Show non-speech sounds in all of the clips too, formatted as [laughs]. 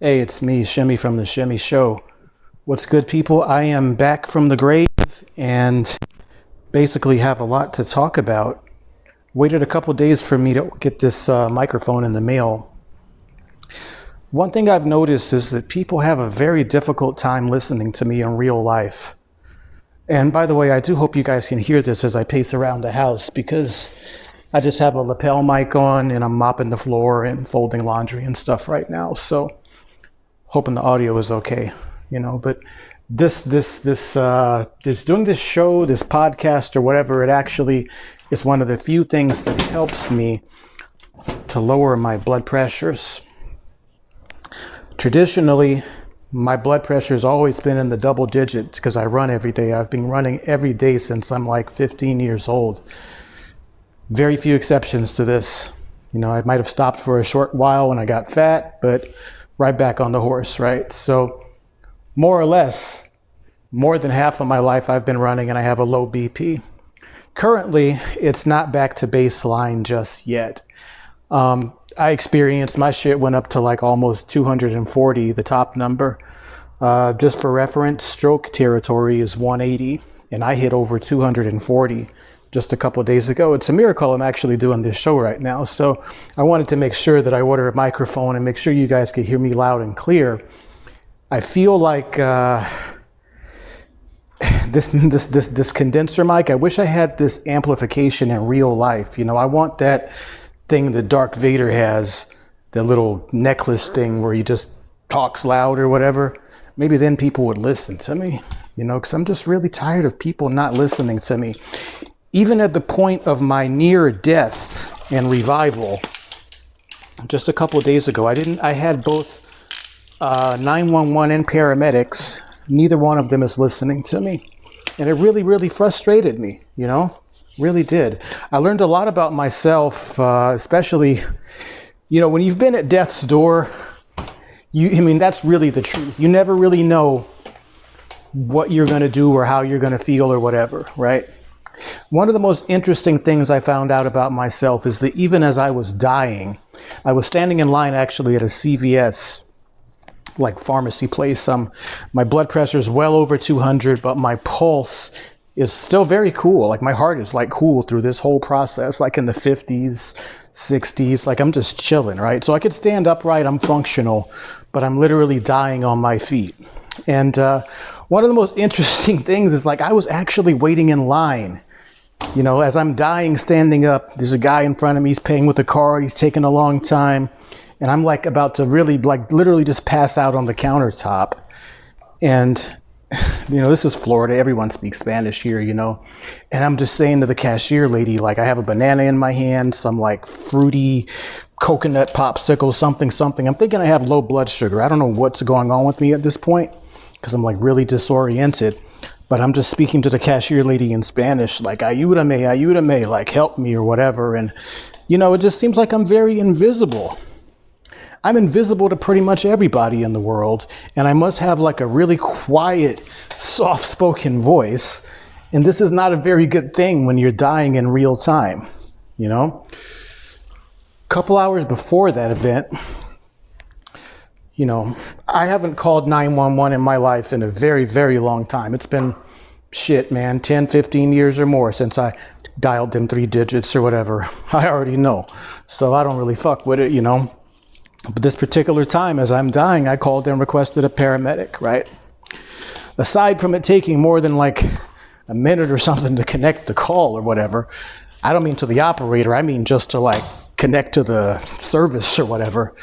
Hey, it's me, Shimmy from the Shimmy Show. What's good, people? I am back from the grave and basically have a lot to talk about. Waited a couple days for me to get this uh, microphone in the mail. One thing I've noticed is that people have a very difficult time listening to me in real life. And by the way, I do hope you guys can hear this as I pace around the house because I just have a lapel mic on and I'm mopping the floor and folding laundry and stuff right now. So hoping the audio is okay, you know, but this, this, this, uh, this doing this show, this podcast or whatever, it actually is one of the few things that helps me to lower my blood pressures. Traditionally, my blood pressure has always been in the double digits because I run every day. I've been running every day since I'm like 15 years old. Very few exceptions to this. You know, I might have stopped for a short while when I got fat, but right back on the horse, right? So, more or less, more than half of my life I've been running and I have a low BP. Currently, it's not back to baseline just yet. Um, I experienced my shit went up to like almost 240, the top number. Uh, just for reference, stroke territory is 180, and I hit over 240 just a couple days ago. It's a miracle I'm actually doing this show right now. So I wanted to make sure that I order a microphone and make sure you guys could hear me loud and clear. I feel like uh, [sighs] this, this, this, this condenser mic, I wish I had this amplification in real life. You know, I want that thing that Darth Vader has, the little necklace thing where he just talks loud or whatever. Maybe then people would listen to me, you know, because I'm just really tired of people not listening to me even at the point of my near death and revival, just a couple days ago, I didn't. I had both uh, 911 and paramedics. Neither one of them is listening to me, and it really, really frustrated me. You know, really did. I learned a lot about myself, uh, especially, you know, when you've been at death's door. You, I mean, that's really the truth. You never really know what you're going to do or how you're going to feel or whatever, right? One of the most interesting things I found out about myself is that even as I was dying, I was standing in line actually at a CVS like pharmacy place. Um, my blood pressure is well over 200, but my pulse is still very cool. Like my heart is like cool through this whole process, like in the 50s, 60s. Like I'm just chilling, right? So I could stand upright, I'm functional, but I'm literally dying on my feet. And uh, one of the most [laughs] interesting things is like I was actually waiting in line you know, as I'm dying standing up, there's a guy in front of me, he's paying with a card, he's taking a long time. And I'm like about to really, like, literally just pass out on the countertop. And, [sighs] you know, this is Florida. Everyone speaks Spanish here, you know. And I'm just saying to the cashier lady, like, I have a banana in my hand, some like fruity coconut popsicle, something, something. I'm thinking I have low blood sugar. I don't know what's going on with me at this point because I'm like really disoriented but I'm just speaking to the cashier lady in Spanish, like ayúdame, ayúdame, like help me or whatever. And, you know, it just seems like I'm very invisible. I'm invisible to pretty much everybody in the world, and I must have like a really quiet, soft spoken voice. And this is not a very good thing when you're dying in real time, you know? A couple hours before that event, you know, I haven't called 911 in my life in a very, very long time. It's been shit, man, 10, 15 years or more since I dialed them three digits or whatever. [laughs] I already know. So I don't really fuck with it, you know. But this particular time, as I'm dying, I called and requested a paramedic, right? Aside from it taking more than like a minute or [laughs] something to connect the call or whatever, I don't mean to the operator, I mean just to like connect to the service or whatever.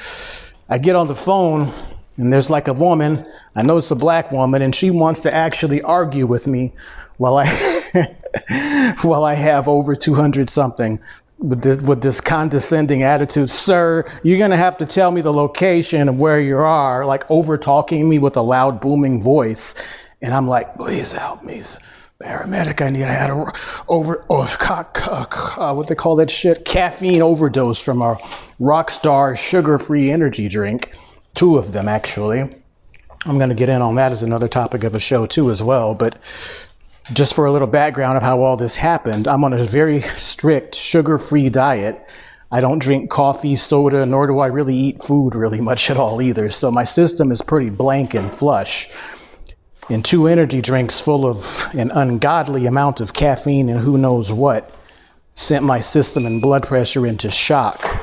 I get on the phone and there's like a woman, I know it's a black woman, and she wants to actually argue with me while I [laughs] while I have over 200 something with this, with this condescending attitude. Sir, you're gonna have to tell me the location of where you are, like over talking me with a loud booming voice. And I'm like, please help me paramedic. I need. I had a over oh, uh, what they call that shit caffeine overdose from a Rockstar sugar-free energy drink. Two of them actually. I'm going to get in on that as another topic of a show too as well. But just for a little background of how all this happened, I'm on a very strict sugar-free diet. I don't drink coffee, soda, nor do I really eat food really much at all either. So my system is pretty blank and flush. And two energy drinks full of an ungodly amount of caffeine and who knows what sent my system and blood pressure into shock.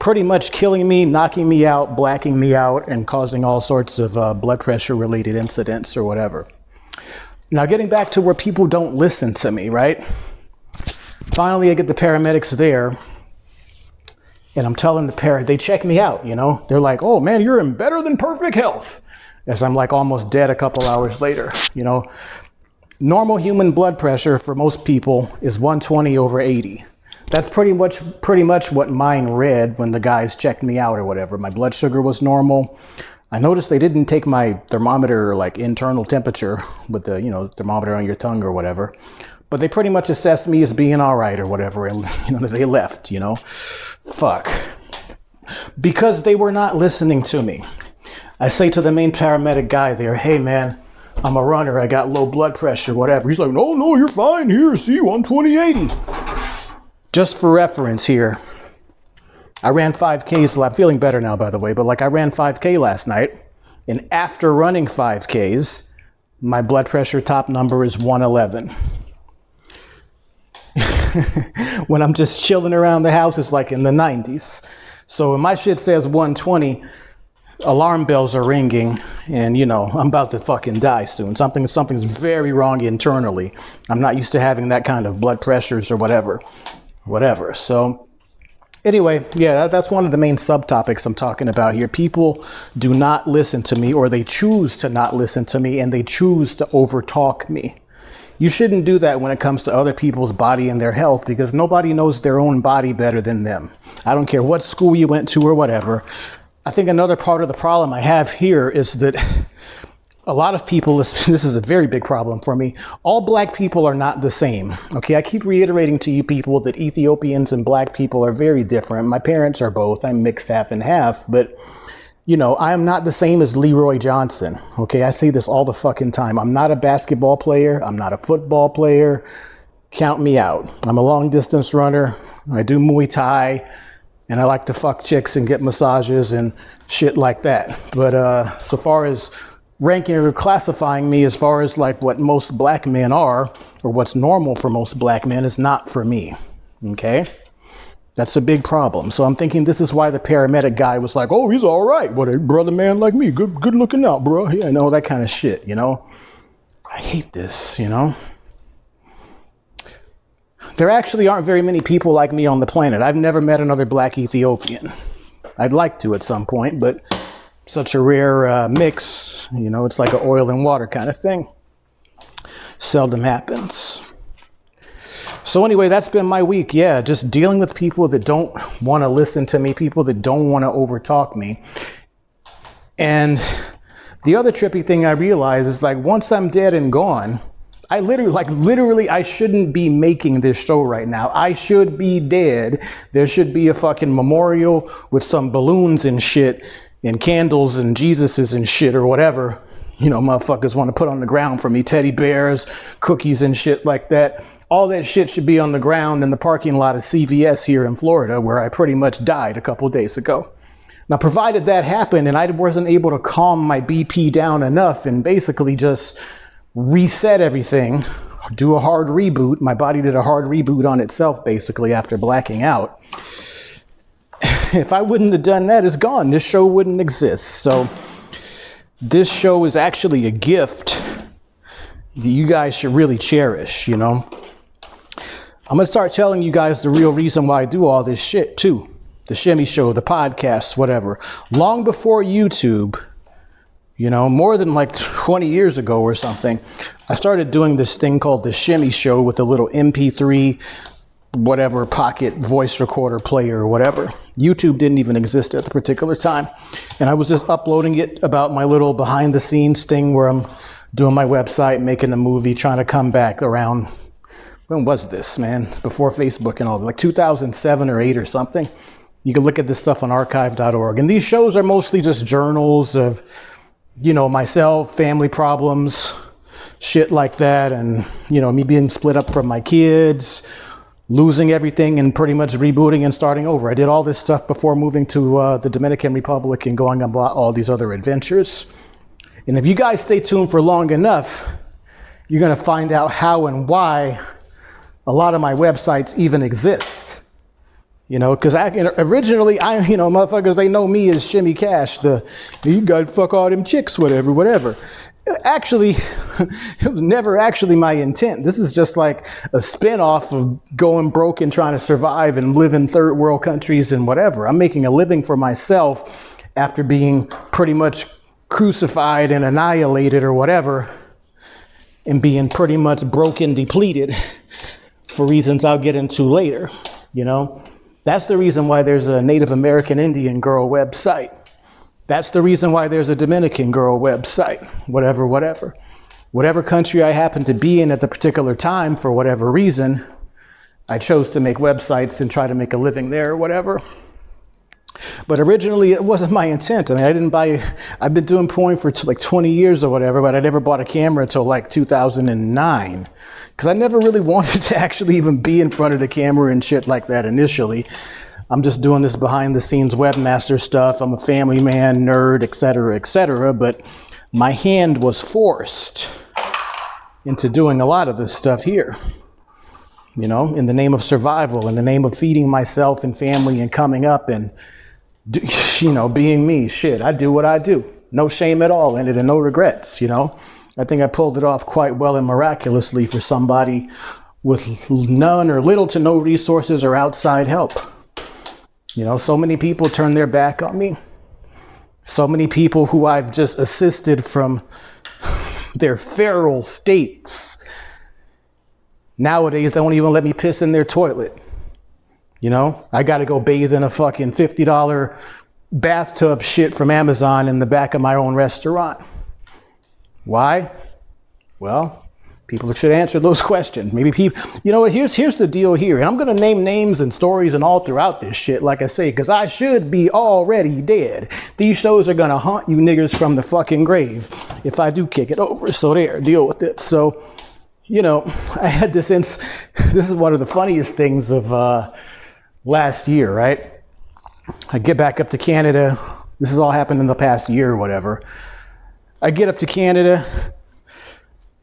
Pretty much killing me, knocking me out, blacking me out, and causing all sorts of uh, blood pressure related incidents or whatever. Now, getting back to where people don't listen to me, right? Finally, I get the paramedics there, and I'm telling the parent, they check me out, you know? They're like, oh man, you're in better than perfect health. As I'm like almost dead a couple hours later, you know? Normal human blood pressure for most people is 120 over 80. That's pretty much pretty much what mine read when the guys checked me out or whatever. My blood sugar was normal. I noticed they didn't take my thermometer like internal temperature with the, you know, thermometer on your tongue or whatever. But they pretty much assessed me as being all right or whatever and [laughs] you know they left, you know. Fuck. Because they were not listening to me. I say to the main paramedic guy there, "Hey man, I'm a runner. I got low blood pressure, whatever." He's like, "No, no, you're fine. Here, see, 12080." Just for reference here, I ran 5Ks. I'm feeling better now, by the way, but like I ran 5K last night. And after running 5Ks, my blood pressure top number is 111. [laughs] when I'm just chilling around the house, it's like in the 90s. So when my shit says 120, alarm bells are ringing and you know i'm about to fucking die soon something something's very wrong internally i'm not used to having that kind of blood pressures or whatever whatever. So anyway, yeah, that's one of the main subtopics I'm talking about here. People do not listen to me or they choose to not listen to me and they choose to overtalk me. You shouldn't do that when it comes to other people's body and their health because nobody knows their own body better than them. I don't care what school you went to or whatever. I think another part of the problem I have here is that a lot of people, [laughs] this is a very big problem for me. All black people are not the same. Okay, I keep reiterating to you people that Ethiopians and black people are very different. My parents are both. I'm mixed half and half, but you know, I am not the same as Leroy Johnson. Okay, I say this all the fucking time. I'm not a basketball player. I'm not a football player. Count me out. I'm a long distance runner. I do Muay Thai and I like to fuck chicks and get massages and shit like that. But uh, so far as ranking or classifying me as far as like what most black men are or what's normal for most black men is not for me. Okay? That's a big problem. So I'm thinking this is why the paramedic guy was like, "Oh, he's all right. What a brother man like me. Good good looking out, bro." Yeah, I know that kind of shit, you know? I hate this, you know? There actually aren't very many people like me on the planet. I've never met another black Ethiopian. I'd like to at some point, but such a rare uh, mix. You know, it's like an oil and water kind of thing. Seldom happens. So anyway, that's been my week. Yeah, just dealing with people that don't want to listen to me, people that don't want to overtalk me. And the other trippy thing I realize is like once I'm dead and gone, I literally, like literally, I shouldn't be making this show right now. I should be dead. There should be a fucking memorial with some balloons and shit and candles and Jesuses and shit or whatever, you know, motherfuckers want to put on the ground for me, teddy bears, cookies and shit like that. All that shit should be on the ground in the parking lot of CVS here in Florida, where I pretty much died a couple days ago. Now, provided that happened and I wasn't able to calm my BP down enough and basically just reset everything, do a hard reboot, my body did a hard reboot on itself basically after blacking out if I wouldn't have done that, it's gone. This show wouldn't exist. So this show is actually a gift that you guys should really cherish, you know. I'm going to start telling you guys the real reason why I do all this shit too. The Shimmy Show, the podcasts, whatever. Long before YouTube, you know, more than like 20 years ago or something, I started doing this thing called the Shimmy Show with a little MP3 whatever pocket voice recorder player or whatever. YouTube didn't even exist at the particular time. And I was just uploading it about my little behind the scenes thing where I'm doing my website, making a movie, trying to come back around. When was this, man? Before Facebook and all, like 2007 or 8 or something. You can look at this stuff on archive.org. And these shows are mostly just journals of, you know, myself, family problems, shit like that. And, you know, me being split up from my kids, losing everything and pretty much rebooting and starting over. I did all this stuff before moving to uh, the Dominican Republic and going on all these other adventures. And if you guys stay tuned for long enough, you're going to find out how and why a lot of my websites even exist. You know, because originally, I, you know, motherfuckers, they know me as Shimmy Cash, the, you got fuck all them chicks, whatever, whatever. Actually, [laughs] it was never actually my intent. This is just like a spin-off of going broke and trying to survive and live in third world countries and whatever. I'm making a living for myself after being pretty much crucified and annihilated or whatever and being pretty much broken, depleted [laughs] for reasons I'll get into later, you know? That's the reason why there's a Native American Indian girl website. That's the reason why there's a Dominican girl website, whatever, whatever. Whatever country I happen to be in at the particular time, for whatever reason, I chose to make websites and try to make a living there or whatever. But originally, it wasn't my intent. I mean, I didn't buy, I've been doing porn for like 20 years or whatever, but I never bought a camera until like 2009 because I never really [laughs] wanted to actually even be in front of the camera and shit like that initially. I'm just doing this behind the scenes webmaster stuff. I'm a family man, nerd, etc., etc. But my hand was forced into doing a lot of this stuff here. You know, in the name of survival, in the name of feeding myself and family and coming up and, [laughs] you know, being me. Shit, I do what I do. No shame at all in it and no regrets, you know. I think I pulled it off quite well and miraculously for somebody with none or little to no resources or outside help. You know, so many people turn their back on me. So many people who I've just assisted from [sighs] their feral states nowadays they won't even let me piss in their toilet. You know, I got to go bathe in a fucking $50 bathtub shit from Amazon in the back of my own restaurant. Why? Well, people should answer those [laughs] questions. Maybe people, you know what, here's, here's the deal here. I'm going to name names and stories and all throughout this shit, like I say, because I should be already dead. These shows are going to haunt you niggers from the fucking grave if I do kick it over. So there, deal with it. So, you know, I had this, ins- [laughs] this is one of the funniest things of uh, last year, right? I get back up to Canada. This has all happened in the past year or whatever. I get up to Canada.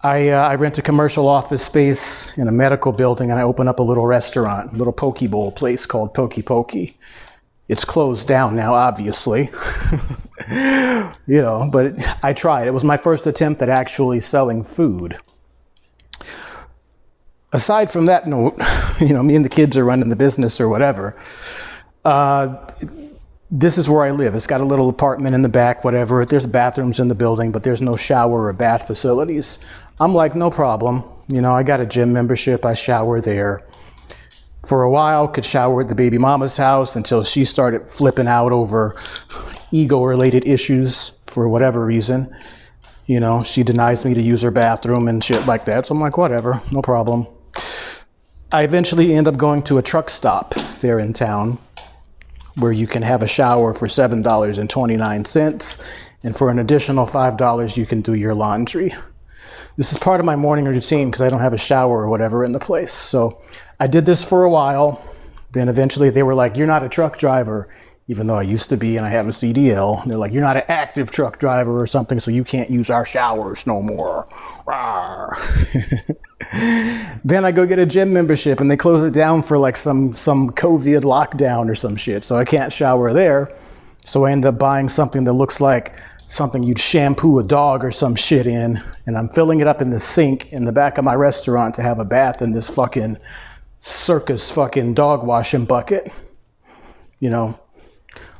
I, uh, I rent a commercial office space in a medical building and I open up a little restaurant, a little poke bowl place called Pokey Pokey. It's closed down now, obviously. [laughs] you know, but I tried. It was my first attempt at actually selling food. Aside from that note, [laughs] you know, me and the kids are running the business or whatever. Uh, this is where I live. It's got a little apartment in the back, whatever. There's bathrooms in the building, but there's no shower or bath facilities. I'm like, no problem. You know, I got a gym membership. I shower there. For a while, could shower at the baby mama's house until she started flipping out over [sighs] ego-related issues for whatever reason. You know, she denies me to use her bathroom and shit like that. So I'm like, whatever, no problem. I eventually end up going to a truck stop there in town where you can have a shower for $7.29 and for an additional $5 you can do your laundry. This is part of my morning routine because I don't have a shower or whatever in the place. So I did this for a while. Then eventually they were like, you're not a truck driver, even though I used to be and I have a CDL. They're like, you're not an active truck driver or something, so you can't use our showers no more. [laughs] then I go get a gym membership and they close it down for like some, some COVID lockdown or some shit. So I can't shower there. So I end up buying something that looks like something you'd shampoo a dog or some shit in. And I'm filling it up in the sink in the back of my restaurant to have a bath in this fucking circus fucking dog washing bucket. You know,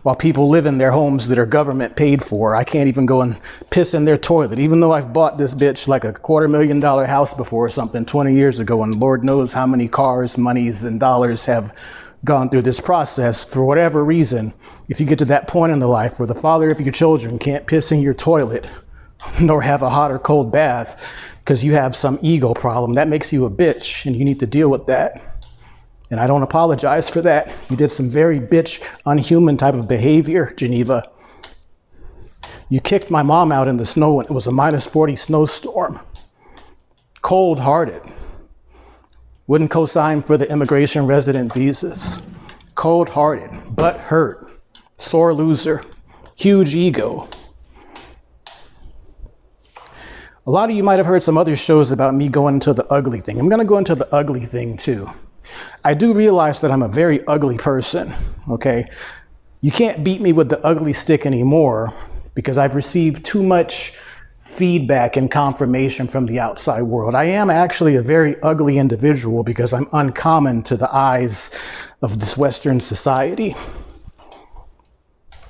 while people live in their homes that are government paid for. I can't even go and piss in their toilet, even though I've bought this bitch like a quarter million dollar house before or something 20 years ago, and Lord knows how many cars, monies, and dollars have gone through this process for whatever reason. If you get to that point in the life where the father of your children can't piss in your toilet, nor have a hot or cold bath because you have some ego problem, that makes you a bitch, and you need to deal with that. And I don't apologize for that. You did some very bitch, unhuman type of behavior, Geneva. You kicked my mom out in the snow when it was a minus 40 snowstorm. Cold hearted. Wouldn't co-sign for the immigration resident visas. Cold-hearted, butt hurt, sore loser, huge ego. A lot of you might have heard some other shows about me going into the ugly thing. I'm going to go into the ugly thing too. I do realize that I'm a very ugly person, okay? You can't beat me with the ugly stick anymore because I've received too much feedback and confirmation from the outside world. I am actually a very ugly individual because I'm uncommon to the eyes of this Western society.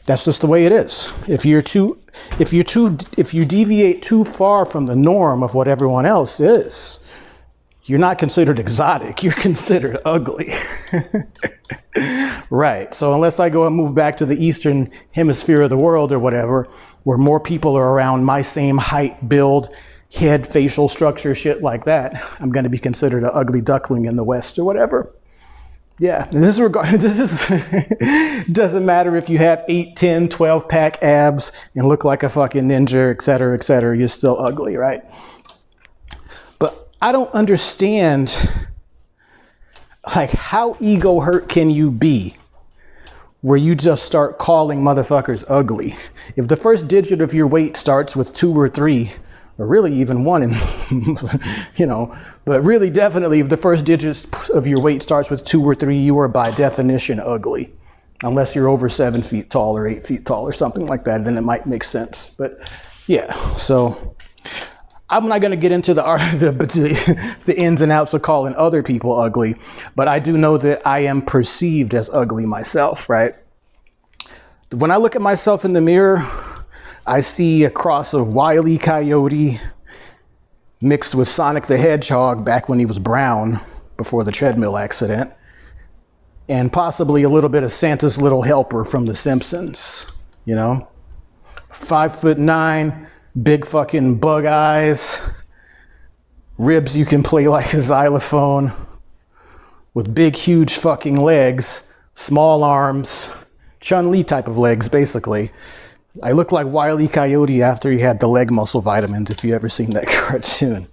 That's just the way it is. If you're too, if you're too, if you deviate too far from the norm of what everyone else is, you're not considered exotic. You're considered ugly. [laughs] right. So unless I go and move back to the eastern hemisphere of the world or whatever, where more people are around my same height, build, head, facial structure, shit like that, I'm going to be considered an ugly duckling in the West or whatever. Yeah, this regard [laughs] this is [laughs] doesn't matter if you have 8, 10, 12 pack abs and look like a fucking ninja, et cetera, et cetera, you're still ugly, right? I don't understand like how ego hurt can you be where you just start calling motherfuckers ugly? If the first digit of your weight starts with two or three, or really even one in, [laughs] you know, but really definitely if the first digit of your weight starts with two or three, you are by definition ugly. Unless you're over seven feet tall or eight feet tall or something like that, then it might make sense. But yeah, so I'm not going to get into [laughs] the, the, the ins and outs of calling other people ugly, but I do know that I am perceived as ugly myself, right? When I look at myself in the mirror, I see a cross of Wile E. Coyote mixed with Sonic the Hedgehog back when he was brown before the treadmill accident, and possibly a little bit of Santa's Little Helper from The Simpsons, you know? Five foot nine, big fucking bug eyes, ribs you can play like a xylophone, with big, huge fucking legs, small arms, Chun Li type of legs, basically. I look like Wile E. Coyote after he had the leg muscle vitamins, if you ever seen that [laughs] cartoon.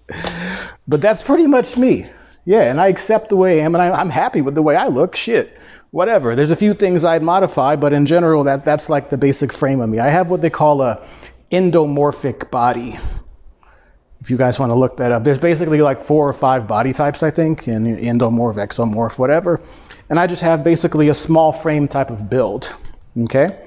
But that's pretty much me. Yeah, and I accept the way I am, and I, am happy with the way I look. Shit, whatever. There's a few things I'd modify, but in general, that, that's like the basic frame of me. I have what they call a endomorphic body. If you guys want to look that up, there's basically like four or five body types, I think, and endomorph, ectomorph, whatever. And I just have basically a small frame type of build. Okay.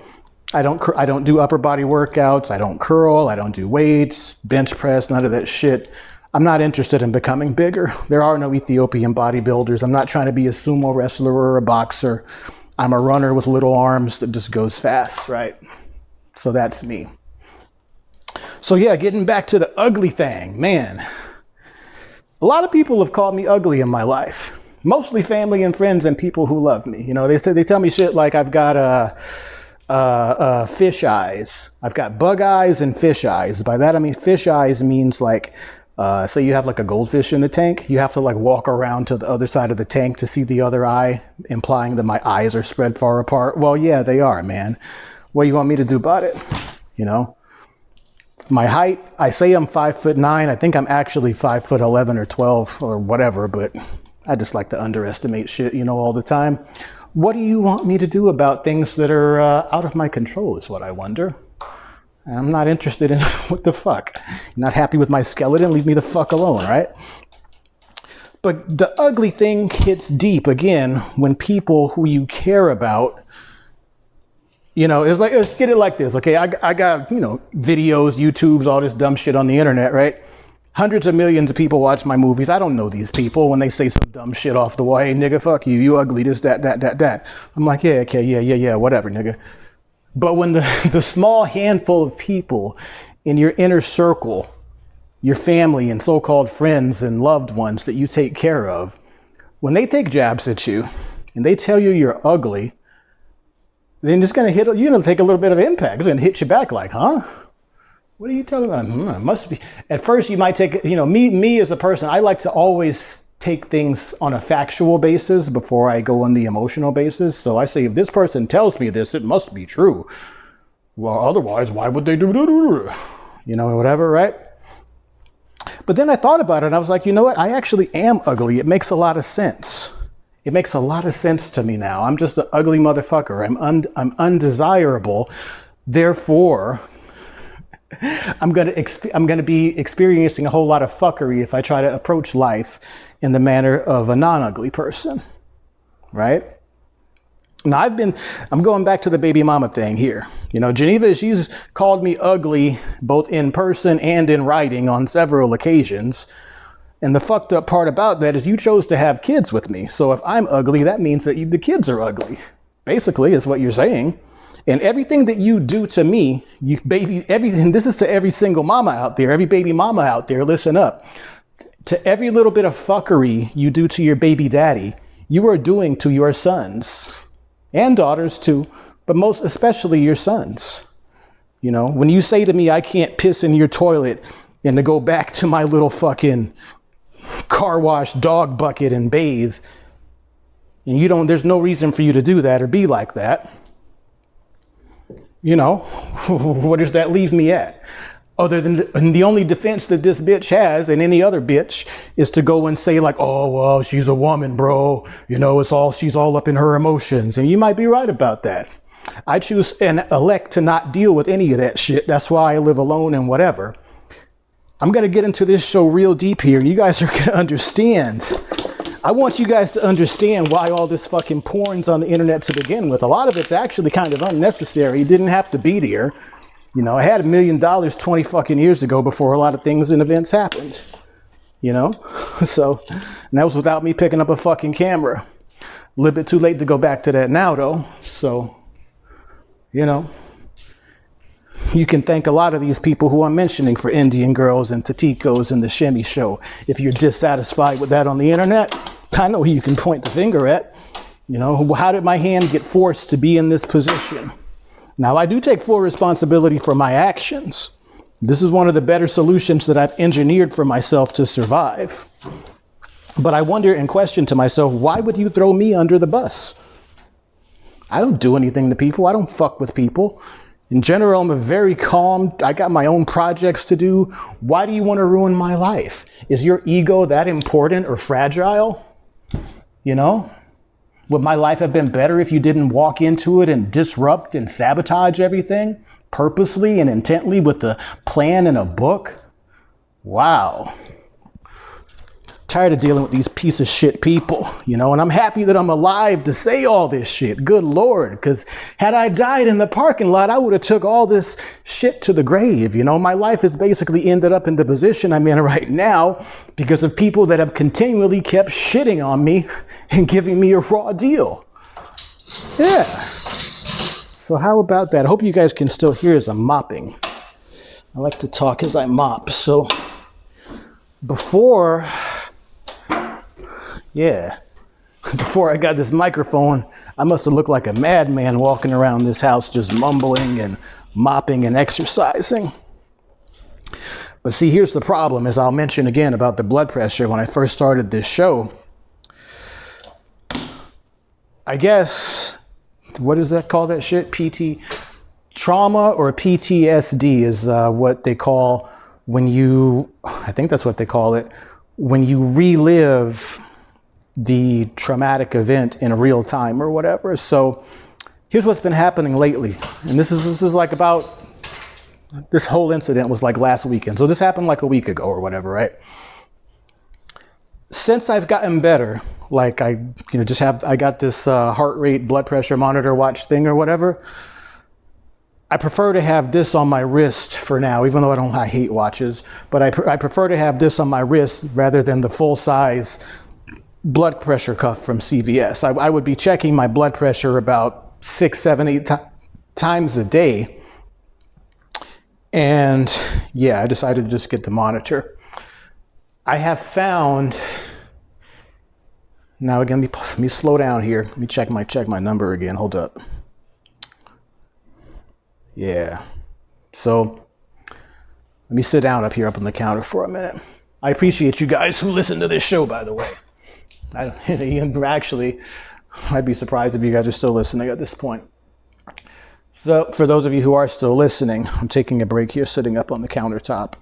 I don't, I don't do upper body workouts. I don't curl. I don't do weights, bench press, none of that shit. I'm not interested in becoming bigger. There are no Ethiopian bodybuilders. I'm not trying to be a sumo wrestler or a boxer. I'm a runner with little arms that just goes fast, right? So that's me. So yeah, getting back to the ugly thing, man. A lot of people have called me ugly in my life. Mostly family and friends and people who love me. You know, they say they tell me shit like I've got a uh, uh, fish eyes. I've got bug eyes and fish eyes. By that I mean fish eyes means like, uh, say you have like a goldfish in the tank, you have to like walk around to the other side of the tank to see the other eye, implying that my eyes are spread far apart. Well, yeah, they are, man. What do you want me to do about it? You know? My height, I say I'm five foot nine. I think I'm actually five foot 11 or 12 or whatever, but I just like to underestimate shit, you know, all the time. What do you want me to do about things that are uh, out of my control is what I wonder. I'm not interested in [laughs] what the fuck. You're not happy with my skeleton? Leave me the fuck alone, right? But the ugly thing hits deep again when people who you care about, you know, it's like, let's get it like this, okay? I, I got, you know, videos, YouTubes, all this dumb shit on the internet, right? Hundreds of millions of people watch my movies. I don't know these people when they say some dumb shit off the wall. Hey, nigga, fuck you. You ugly, this, that, that, that, that. I'm like, yeah, okay, yeah, yeah, yeah, whatever, nigga. But when the, [laughs] the small handful of people in your inner circle, your family and so called friends and loved ones that you take care of, when they take jabs at you and they tell you you're ugly, then it's going to hit, going to take a little bit of impact. It's going to hit you back like, huh? What are you telling me? Hmm, must be. At first, you might take, you know, me, me as a person, I like to always take things on a factual basis before I go on the emotional basis. So I say, if this person tells me this, it must be true. Well, otherwise, why would they do, do? you know, whatever, right? But then I thought about it and I was like, you know what? I actually am ugly. It makes a lot of sense. It makes a lot of sense to me now. I'm just an ugly motherfucker. I'm, un- I'm undesirable. Therefore, [laughs] I'm gonna exp- I'm gonna be experiencing a whole lot of fuckery if I try to approach life in the manner of a non-ugly person, right? Now I've been I'm going back to the baby mama thing here. You know, Geneva, she's called me ugly both in person and in writing on several occasions. And the fucked up part about that is you chose to have kids with me. So if I'm ugly, that means that you, the kids are ugly. Basically, is what you're saying. And everything that you do to me, you baby, everything, this is to every single mama out there, every baby mama out there, listen up. To every little bit of fuckery you do to your baby daddy, you are doing to your sons and daughters too, but most especially your sons. You know, when you say to me, I can't piss in your toilet and to go back to my little fucking car wash dog bucket and bathe, and you don't, there's no reason for you to do that or be like that you know, [laughs] what does that leave me at? Other than the, the, only defense that this bitch has and any other bitch is to go and say like, oh, well, she's a woman, bro. You know, it's all, she's all up in her emotions. And you might be right about that. I choose and elect to not deal with any of that shit. That's why I live alone and whatever. I'm going to get into this show real deep here you guys are [laughs] going to understand I want you guys to understand why all this fucking porn's on the internet to begin with. A lot of it's actually kind of unnecessary. It didn't have to be there. You know, I had a million dollars 20 fucking years ago before a lot of things and events happened. You know? [laughs] So, and that was without me picking up a fucking camera. A little bit too late to go back to that now, though. So, you know, you can thank a lot of these people who I'm mentioning for Indian girls and Tatikos and the Shimmy show. If you're dissatisfied with that on the internet, I know who you can point the finger at. You know, how did my hand get forced to be in this position? Now, I do take full responsibility for my actions. This is one of the better solutions that I've engineered for myself to survive. But I wonder and question to myself, why would you throw me under the bus? I don't do anything to people. I don't fuck with people. In general, I'm a very calm, I got my own projects to do. Why do you want to ruin my life? Is your ego that important or fragile? You know? Would my life have been better if you didn't walk into it and disrupt and sabotage everything purposely and intently with a plan and a book? Wow tired of dealing with these piece of shit people, [laughs] you know, and I'm happy that I'm alive to say all this shit. Good Lord, because had I died in the parking lot, I would have took all this shit to the grave. You know, my life has basically ended up in the position I'm in [laughs] right now because of people that have continually kept shitting on me [laughs] and giving me a raw deal. Yeah. So how about that? I hope you guys can still hear as I'm mopping. I like to talk as I mop. So before yeah. [laughs] Before I got this microphone, I must have looked like a madman walking around this house just mumbling and mopping and exercising. But see, here's the problem, as I'll mention again about the blood pressure when I first started this show. I guess, what does that call that shit? PT, trauma or PTSD is uh, what they call when you, I think that's what they call it, when you relive the traumatic event in real time or whatever. So here's what's been happening lately. And this is this is like about this whole incident was like last weekend. So this happened like a week ago or whatever, right? Since I've gotten better, like I you know just have I got this uh, heart rate blood pressure monitor watch thing or whatever. I prefer to have this on my wrist for now, even though I don't I hate watches, but I, pr I prefer to have this on my wrist rather than the full size blood pressure cuff from CVS. I, I would be checking my blood pressure about six, seven, eight times a day. And yeah, I decided to just get the monitor. I have found, now again, let me, let me slow down here. Let me check my, check my number again. Hold up. Yeah. So let me sit down up here up on the counter for a minute. I appreciate you guys who listen to this show, by the way. I don't, [laughs] actually, I'd be surprised if you guys are still listening at this point. So for those of you who are still listening, I'm taking a break here, sitting up on the countertop.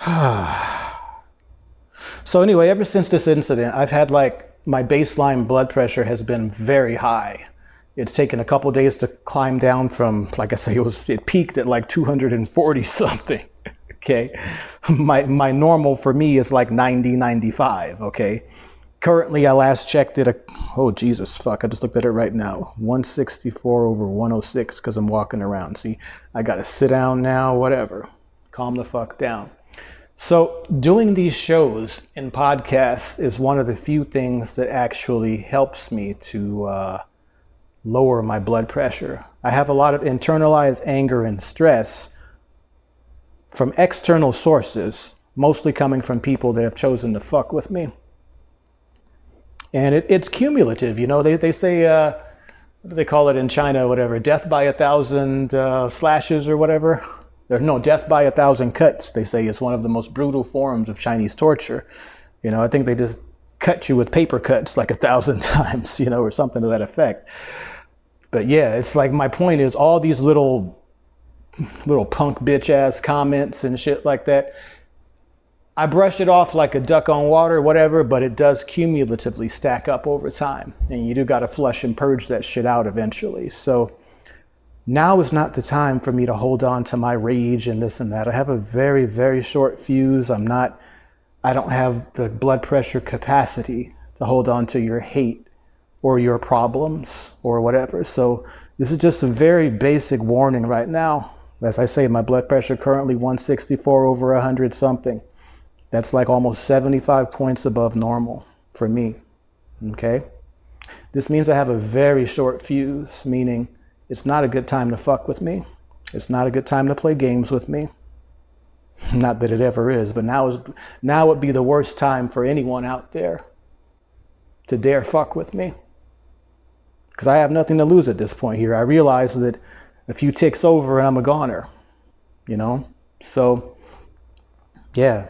[sighs] so anyway, ever since this incident, I've had like my baseline blood pressure has been very high. It's taken a couple days to climb down from, like I say, it was it peaked at like 240 something. Okay, [laughs] my my normal for me is like 90, 95. Okay, currently I last checked it. A, oh Jesus, fuck! I just looked at it right now. 164 over 106 because I'm walking around. See, I gotta sit down now. Whatever, calm the fuck down. So, doing these shows and podcasts is one of the few things that actually helps me to uh, lower my blood pressure. I have a lot of internalized anger and stress from external sources, mostly coming from people that have chosen to fuck with me. And it, it's cumulative, you know, they, they say, uh, what do they call it in China, whatever, death by a thousand uh, slashes or whatever. There's no death by a thousand cuts, they say is one of the most brutal forms of Chinese torture. You know, I think they just cut you with paper cuts like a thousand [laughs] times, you know, or something to that effect. But yeah, it's like my point is all these little little punk bitch ass comments and shit like that. I brush it off like a duck on water, whatever, but it does cumulatively stack up over time. And you do got to flush and purge that shit out eventually. So now is not the time for me to hold on to my rage and this and that. I have a very, very short fuse. I'm not, I don't have the blood pressure capacity to hold on to your hate or your problems or whatever. So this is just a very basic warning right now. As I say, my blood pressure currently 164 over 100 something. That's like almost 75 points above normal for me. Okay? This means I have a very short fuse, meaning it's not a good time to fuck with me. It's not a good time to play games with me. [laughs] Not that it ever is, but now is now would be the worst time for anyone out there to dare fuck with me. Because I have nothing to lose at this point here. I realize that a few ticks over and I'm a goner. You know? So yeah.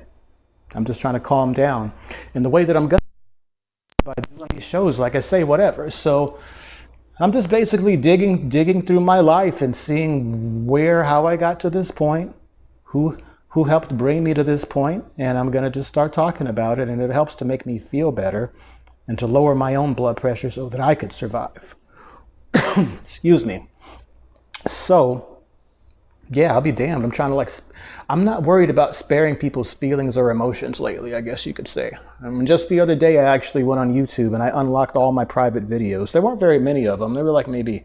I'm just trying to calm down. And the way that I'm going by doing these shows, like I say, whatever. So I'm just basically digging digging through my life and seeing where how I got to this point, who who helped bring me to this point, and I'm going to just start talking about it and it helps to make me feel better and to lower my own blood pressure so that I could survive. [coughs] Excuse me. So, yeah, I'll be damned. I'm trying to like I'm not worried about sparing people's feelings or emotions lately, I guess you could say. I mean, just the other day, I actually went on YouTube and I unlocked all my private videos. There weren't very many of them. There were like maybe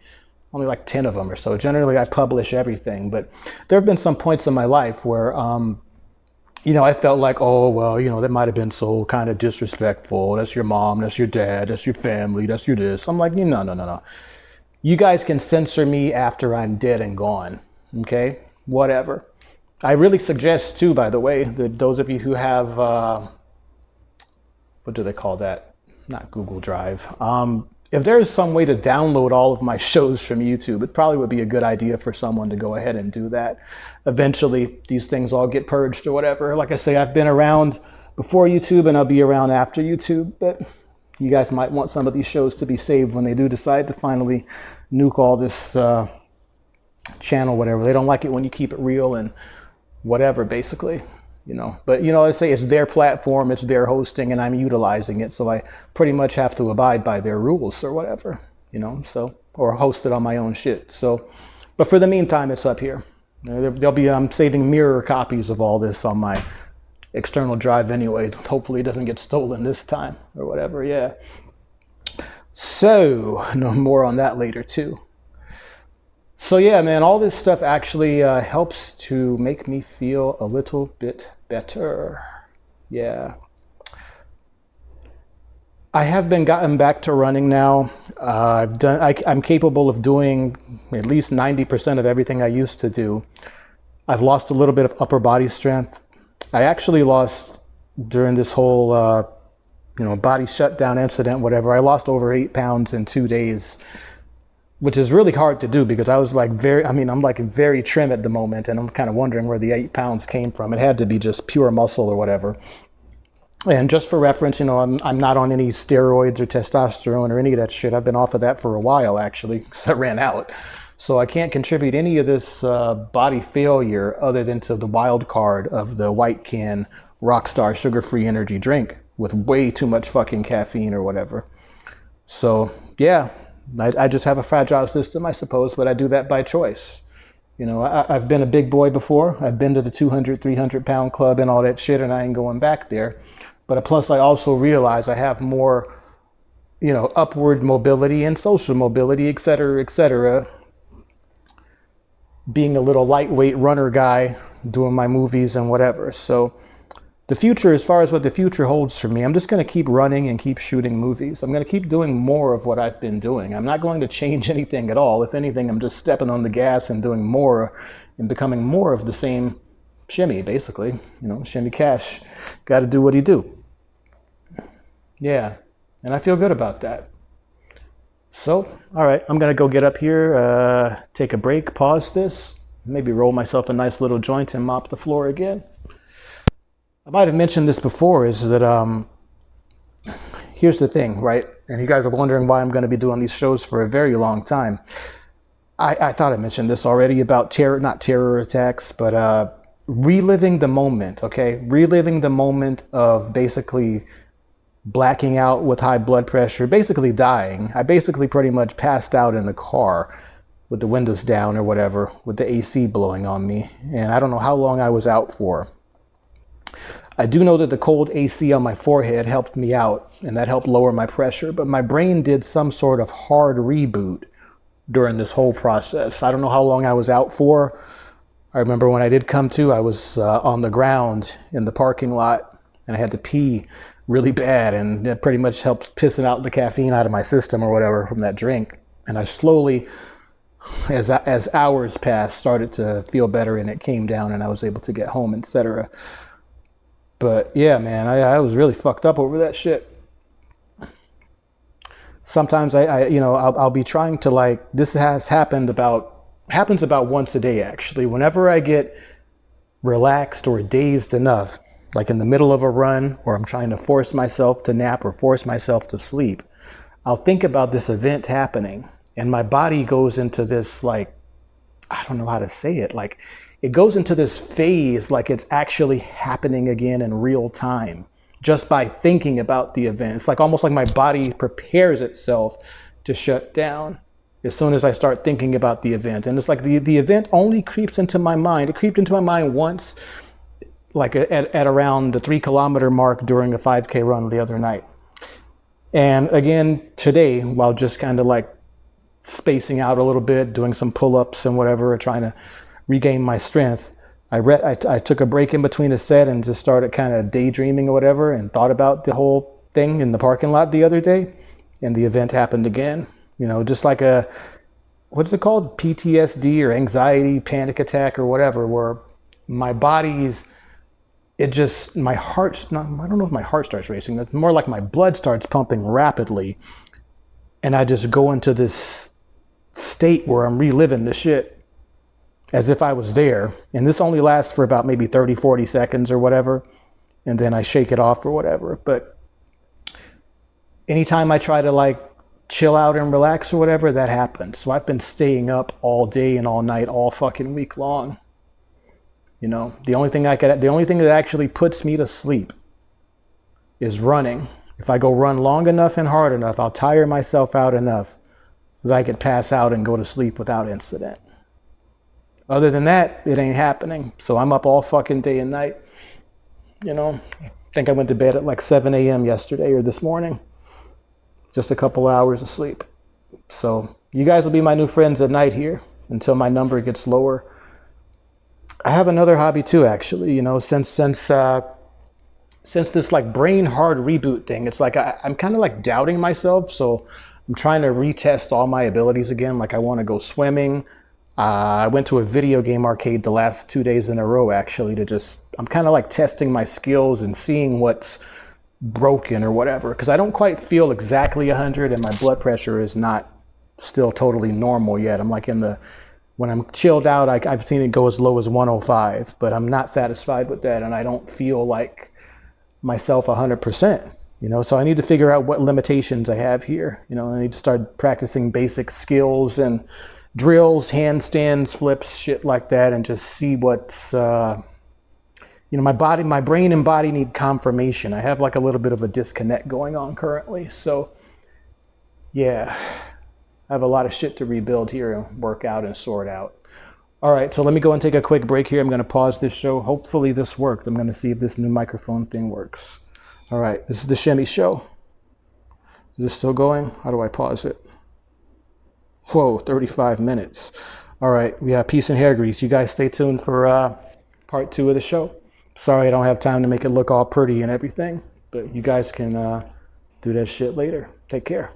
only like 10 of them or so. Generally, I publish everything, but there have been some points in my life where, um, you know, I felt like, oh, well, you know, that might have been so kind of disrespectful. That's your mom, that's your dad, that's your family, that's your this. I'm like, no, no, no, no. You guys can censor me after I'm dead and gone, okay? Whatever. I really suggest too, by the way, that those of you who have, uh, what do they call that? Not Google Drive. Um, if there's some way to download all of my [laughs] shows from YouTube, it probably would be a good idea for someone to go ahead and do that. Eventually, these things all get purged or whatever. Like I say, I've been around before YouTube and I'll be around after YouTube, but you guys might want some of these shows to be saved when they do decide to finally nuke all this uh, channel, whatever. They don't like it when you keep it real and whatever, basically, you know. But, you know, I say it's their platform, it's their hosting, and I'm utilizing it. So I pretty much have to abide by their rules or whatever, you know, so, or host it on my own shit. So, but for the meantime, it's up here. There'll be, I'm saving mirror copies of all this on my external drive anyway. Hopefully it doesn't get stolen this time or whatever, yeah. So, [laughs] no more on that later too. So yeah, man, all this stuff actually uh, helps to make me feel a little bit better. Yeah. I have been gotten back to running now. Uh, I've done. I, I'm capable of doing at least 90% of everything I used to do. I've lost a little bit of upper body strength. I actually lost during this whole, uh, you know, body shutdown incident, whatever. I lost over eight pounds in two days which is really hard to do because I was like very, I mean, I'm like very trim at the moment and I'm kind of wondering where the eight pounds came from. It had to be just pure muscle or whatever. And just for reference, you know, I'm, I'm not on any steroids or testosterone or any of that shit. I've been off of that for a while actually [laughs] because I ran out. So I can't contribute any of this uh, body failure other than to the wild card of the white can Rockstar sugar-free energy drink with way too much fucking caffeine or whatever. So yeah, I, I just have a fragile system, I suppose, but I do that by choice. You know, I, have been a big boy before. I've been to the 200, 300 pound club and all that shit, and I ain't going back there. But uh, plus, I also realize I have more, you know, upward mobility and social mobility, et cetera, et cetera. Being a little lightweight runner guy, doing my movies and whatever. So, the future, as far as what the future holds for me, I'm just going to keep running and keep shooting movies. I'm going to keep doing more of what I've been doing. I'm not going to change [laughs] anything at all. If anything, I'm just stepping on the gas and doing more and becoming more of the same shimmy, basically. You know, shimmy cash. Got to do what he do. Yeah, and I feel good about that. So, all right, I'm going to go get up here, uh, take a break, pause this, maybe roll myself a nice little joint and mop the floor again. I might have mentioned this before is that um, here's the thing, right? And you guys are wondering why I'm going to be doing these shows for a very long time. I, I thought I mentioned this already about terror, not terror attacks, but uh, reliving the moment, okay? Reliving the moment of basically blacking out with high blood pressure, basically dying. I basically pretty much passed out in the car with the windows down or whatever, with the AC blowing on me. And I don't know how long I was out for. I do know that the cold AC on my forehead helped me out and that helped lower my pressure, but my brain did some sort of hard reboot during this whole process. I don't know how long I was out for. I remember when I did come to, I was uh, on the ground in the parking lot and I had to pee really bad and it pretty much helped pissing out the caffeine out of my system or whatever from that drink. And I slowly, as, as hours passed, started to feel better and it came down and I was able to get home, etc. But yeah, man, I, I was really fucked up over that shit. Sometimes I, I you know, I'll, I'll be trying to like, this has happened about, happens about once a day actually. Whenever I get relaxed or dazed enough, like in the middle of a run or I'm trying to force myself to nap or force myself to sleep, I'll think about this event happening and my body goes into this like, I don't know how to say it, like it goes into this phase like it's actually happening again in real time just by thinking about the event. It's like almost like my body prepares itself to shut down as soon as I start thinking about the event. And it's like the, the event only creeps into my mind. It creeped into my mind once, like at, at around the three kilometer mark during a 5K run the other night. And again, today, while just kind of like spacing out a little bit, doing some pull ups and whatever, trying to regain my strength. I read, I, I took a break in between a set and just started kind of daydreaming or whatever and thought about the whole thing in the parking lot the other day. And the event happened again. You know, just like a, what's it called? PTSD or anxiety, panic attack or whatever, where my body's, it just, my heart's not, I don't know if my heart starts racing. It's more like my blood starts pumping rapidly. And I just go into this state where I'm reliving the shit as if I was there. And this only lasts for about maybe 30, 40 seconds or whatever. And then I shake it off or whatever. But anytime I try to like chill out and relax or whatever, that happens. So I've been staying up all day and all night, all fucking week long. You know, the only thing I could, the only thing that actually puts me to sleep is running. If I go run long enough and hard enough, I'll tire myself out enough that I could pass out and go to sleep without incident. Other than that, it ain't happening. So I'm up all fucking day and night. You know, I think I went to bed at like 7 a.m. yesterday or this morning. Just a couple hours of sleep. So you guys will be my new friends at night here until my number gets lower. I have another hobby too, actually. You know, since since uh, since this like brain hard reboot thing, it's like I, I'm kind of like doubting myself. So I'm trying to retest all my abilities again. Like I want to go swimming. Uh, I went to a video game arcade the last two days in a row actually to just, I'm kind of like testing my skills and seeing what's broken or whatever because I don't quite feel exactly 100 and my blood pressure is not still totally normal yet. I'm like in the, when I'm chilled out, I, I've seen it go as low as 105, but I'm not satisfied with that and I don't feel like myself 100%. You know, so I need to figure out what limitations I have here. You know, I need to start practicing basic skills and drills, handstands, flips, shit like that, and just see what's, uh, you know, my body, my brain and body need confirmation. I have like a little bit of a disconnect going on currently. So, yeah, I have a lot of shit to rebuild here and work out and sort out. All right, so let me go and take a quick break here. I'm going to pause this show. Hopefully this worked. I'm going to see if this new microphone thing works. All right, this is the Shemmy Show. Is this still going? How do I pause it? Whoa, 35 minutes. All right, we have peace and hair grease. You guys stay tuned for uh, part two of the show. Sorry I don't have time to make it look all pretty and everything, but you guys can uh, do that shit later. Take care.